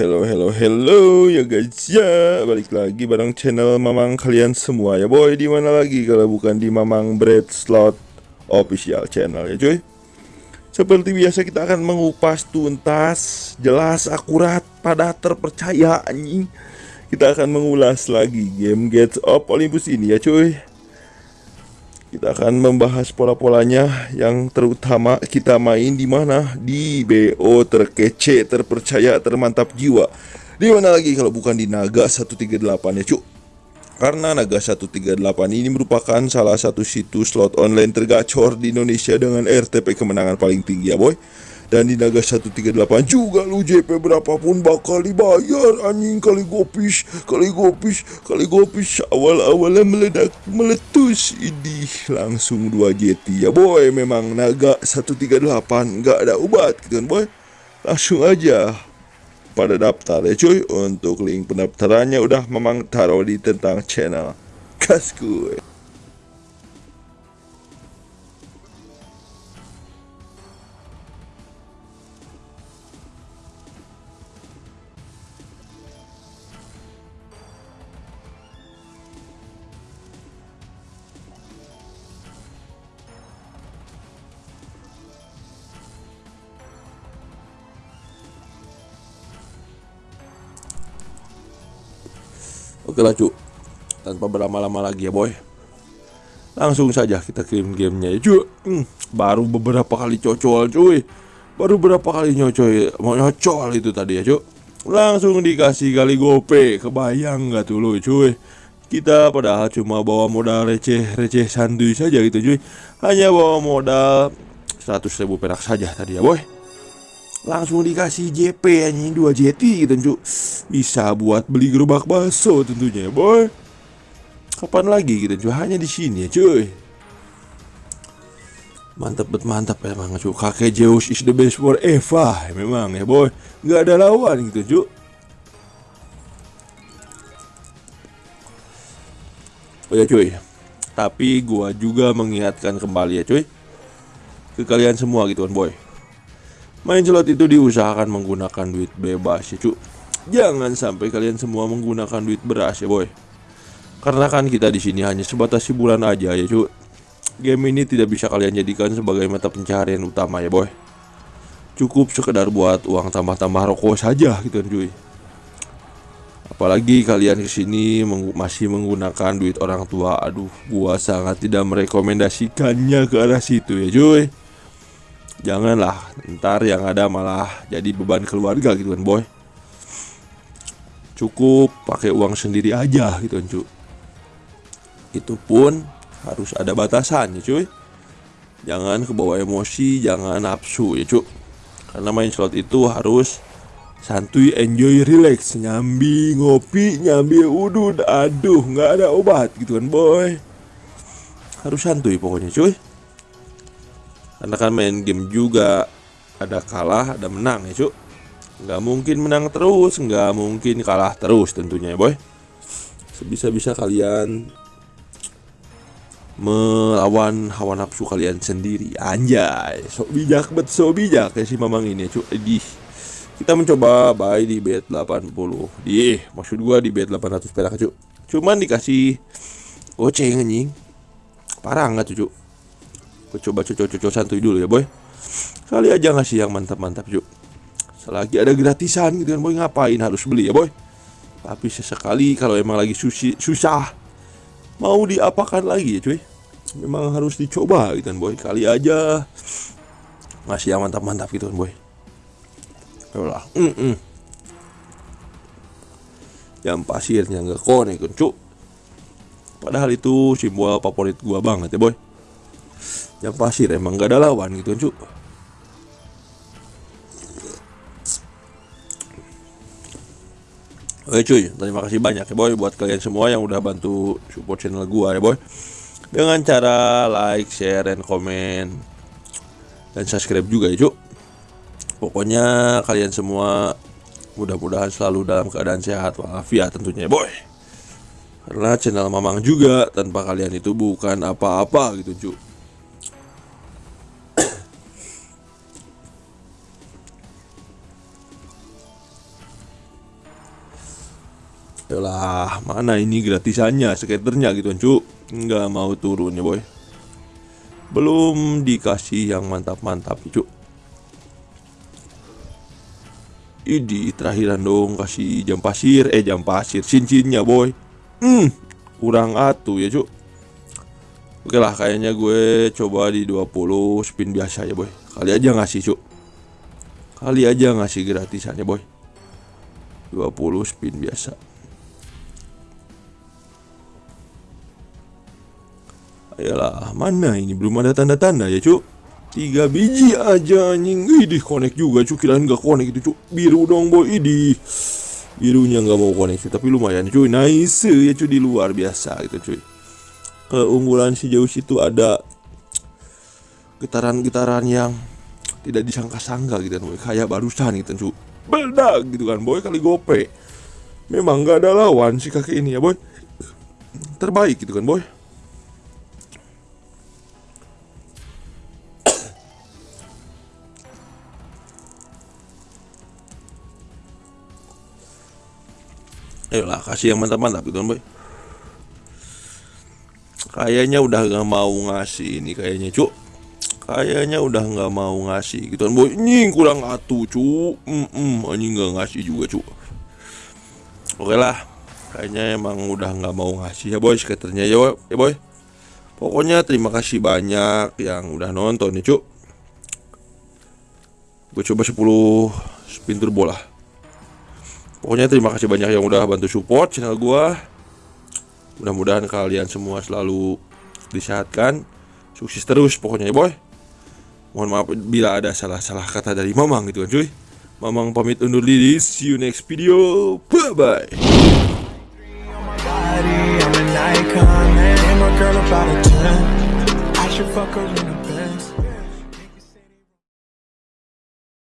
hello, hello, hello ya guys ya. Balik lagi bareng channel Mamang kalian semua ya boy. Di mana lagi kalau bukan di Mamang Bread Slot Official Channel ya cuy? Seperti biasa kita akan mengupas tuntas, jelas, akurat, pada terpercaya anjing. Kita akan mengulas lagi game Gates of Olympus ini ya cuy kita akan membahas pola-polanya yang terutama kita main di mana di BO terkece, terpercaya, termantap jiwa. Di mana lagi kalau bukan di Naga 138 ya, Cuk. Karena Naga 138 ini merupakan salah satu situs slot online tergacor di Indonesia dengan RTP kemenangan paling tinggi ya, boy. Dan di Naga 138 juga lu JP berapapun bakal dibayar anjing. Kali gopis kali gopis kali gopis. Awal-awalnya meledak meletus ini langsung 2 JT ya boy memang Naga 138 nggak ada obat gitu kan boy? Langsung aja pada daftar ya cuy. Untuk link pendaftarannya udah memang taruh di tentang channel kasku Oke lah cu Tanpa berlama-lama lagi ya boy. Langsung saja kita kirim gamenya ya cu hmm, Baru beberapa kali cocol cuy. Baru beberapa kali nyocol Mau nyocol itu tadi ya cu Langsung dikasih kali gope Kebayang gak tuh lu cuy? Kita padahal cuma bawa modal receh-receh santuy saja gitu cuy. Hanya bawa modal 100 ribu perak saja tadi ya boy langsung dikasih JP anjing 2 JT gitu cu bisa buat beli gerobak bakso tentunya ya boy. Kapan lagi gitu cu hanya di sini ya cuy. Mantap bet mantap emang cu kakek Zeus is the best for Eva memang ya boy. Nggak ada lawan gitu cu oh ya cuy. Tapi gua juga mengingatkan kembali ya cuy ke kalian semua gitu kan boy Main slot itu diusahakan menggunakan duit bebas ya cu. Jangan sampai kalian semua menggunakan duit beras ya boy. Karena kan kita di sini hanya sebatas hiburan aja ya cu. Game ini tidak bisa kalian jadikan sebagai mata pencarian utama ya boy. Cukup sekedar buat uang tambah-tambah rokok saja gitu kan cuy. Apalagi kalian ke sini meng masih menggunakan duit orang tua. Aduh gua sangat tidak merekomendasikannya ke arah situ ya cuy Janganlah ntar yang ada malah jadi beban keluarga gitu kan boy. Cukup pakai uang sendiri aja gitu kan cu Itu pun harus ada batasan ya cuy. Jangan kebawa emosi, jangan nafsu ya cu. Karena main slot itu harus santuy, enjoy, relax Nyambi, ngopi, nyambi, udud, aduh nggak ada obat gitu kan boy. Harus santuy pokoknya cuy karena kan main game juga ada kalah ada menang ya cuk. Nggak mungkin menang terus nggak mungkin kalah terus tentunya ya boy. Sebisa-bisa kalian melawan hawa nafsu kalian sendiri. Anjay sok bijak bet sok bijak ya si mamang ini cuk. Di kita mencoba buy di bet 80 di maksud gua di bet 800 perak cuk. Cuman dikasih goceng anjing. Parah nggak cuk Gue coba cocok-cocok santuy dulu ya boy. Kali aja ngasih yang mantap-mantap yuk. Selagi ada gratisan gitu kan boy Ngapain harus beli ya boy? Tapi sesekali kalau emang lagi susi, susah Mau diapakan lagi ya cuy? Memang harus dicoba gitu kan boy. Kali aja Ngasih yang mantap-mantap gitu kan boy. Yalah mm -mm. Yang pasirnya nggak konek kan Padahal itu simbol favorit gua banget ya boy yang pasir emang gak ada lawan gitu cuk. Oke cuy, terima kasih banyak ya boy buat kalian semua yang udah bantu support channel gua ya boy. Dengan cara like, share, dan komen Dan subscribe juga ya cuk. Pokoknya kalian semua mudah-mudahan selalu dalam keadaan sehat walafiat tentunya ya boy. Karena channel Mamang juga tanpa kalian itu bukan apa-apa gitu cuk Yalah, mana ini gratisannya, skaternya gitu cu Nggak mau turun ya boy. Belum dikasih yang mantap-mantap cu Idi terakhiran dong kasih jam pasir. Eh jam pasir, cincinnya boy. Hmm, kurang atuh ya cu Oke lah kayaknya gue coba di 20 spin biasa ya boy. Kali aja ngasih cu Kali aja ngasih gratisannya boy. 20 spin biasa Ayolah, mana ini? Belum ada tanda-tanda ya cuk. Tiga biji aja anjing. Idih connect juga cuk. Kirain gak connect itu cuk. Biru dong boy. Idih Birunya gak mau connect Tapi lumayan cuy. Nice ya cuy di luar biasa gitu cuy. Keunggulan si jauh situ ada Getaran-getaran yang Tidak disangka-sangka gitu kan boy. Kayak barusan gitu cuy Beldak gitu kan boy Kali gope. Memang gak ada lawan si kakek ini ya boy. Terbaik gitu kan boy Ayolah kasih yang mantap-mantap gitu kan boy. Kayaknya udah gak mau ngasih ini kayaknya cuk. Kayaknya udah gak mau ngasih gitu kan boy. Ini kurang atuh cuk. Mm -mm, Ini gak ngasih juga cuk. Oke lah Kayaknya emang udah gak mau ngasih ya boy skaternya ya, ya boy. Pokoknya terima kasih banyak yang udah nonton nih cuk. Gue coba 10 spin turbo lah Pokoknya terima kasih banyak yang udah bantu support channel gua. Mudah-mudahan kalian semua selalu disehatkan, sukses terus pokoknya ya boy. Mohon maaf bila ada salah-salah kata dari Mamang gitu kan cuy. Mamang pamit undur diri, see you next video. Bye bye.